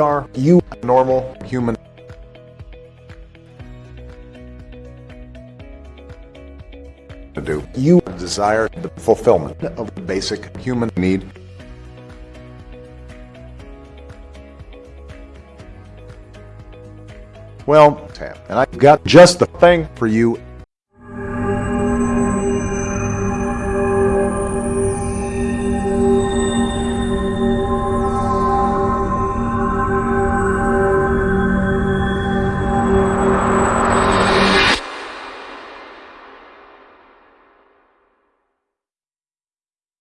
are you a normal human? To do you desire the fulfillment of the basic human need? Well, and I've got just the thing for you